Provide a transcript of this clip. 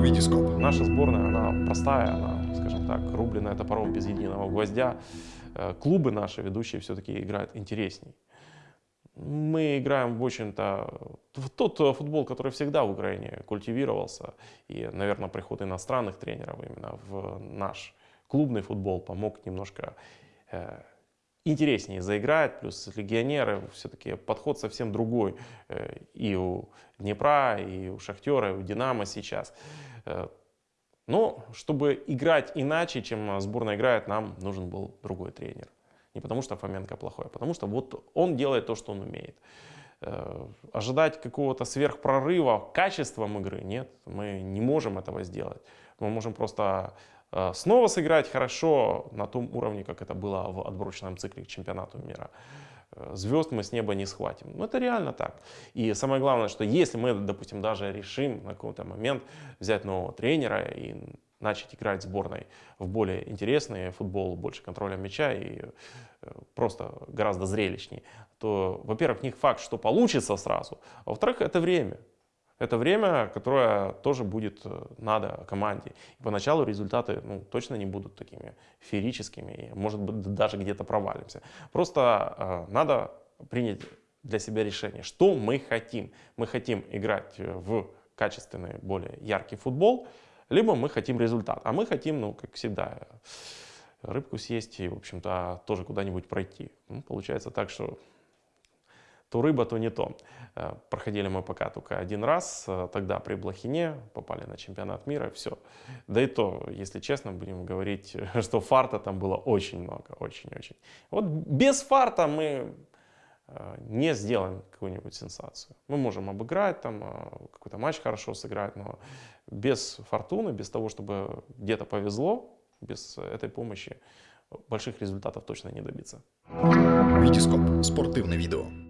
Витископ. Наша сборная, она простая, она, скажем так, рубленная топором без единого гвоздя. Э, клубы наши ведущие все-таки играют интересней. Мы играем, в общем-то, в тот футбол, который всегда в Украине культивировался. И, наверное, приход иностранных тренеров именно в наш клубный футбол помог немножко э, интереснее заиграть, плюс легионеры, все-таки подход совсем другой э, и у Днепра, и у Шахтера, и у Динамо сейчас. Э, но чтобы играть иначе, чем сборная играет, нам нужен был другой тренер. Не потому что Фоменко плохой, а потому что вот он делает то, что он умеет. Э, ожидать какого-то сверхпрорыва качеством игры нет, мы не можем этого сделать. Мы можем просто Э, снова сыграть хорошо на том уровне, как это было в отборочном цикле к чемпионату мира. Э, звезд мы с неба не схватим. Ну, это реально так. И самое главное, что если мы, допустим, даже решим на какой-то момент взять нового тренера и начать играть сборной в более интересный футбол, больше контроля мяча и э, просто гораздо зрелищнее, то, во-первых, не факт, что получится сразу, а во-вторых, это время. Это время, которое тоже будет э, надо команде. И поначалу результаты ну, точно не будут такими феерическими, и, может быть, даже где-то провалимся. Просто э, надо принять для себя решение, что мы хотим. Мы хотим играть э, в качественный, более яркий футбол, либо мы хотим результат. А мы хотим, ну, как всегда, рыбку съесть и, в общем-то, тоже куда-нибудь пройти. Ну, получается так, что то рыба, то не то. Э, проходили мы пока только один раз, э, тогда при Блохине, попали на чемпионат мира, все. Да и то, если честно, будем говорить, что фарта там было очень много, очень-очень. Вот без фарта мы не сделаем какую-нибудь сенсацию. Мы можем обыграть, там какой-то матч хорошо сыграть, но без фортуны, без того, чтобы где-то повезло, без этой помощи больших результатов точно не добиться. Витископ. Спортивное видео.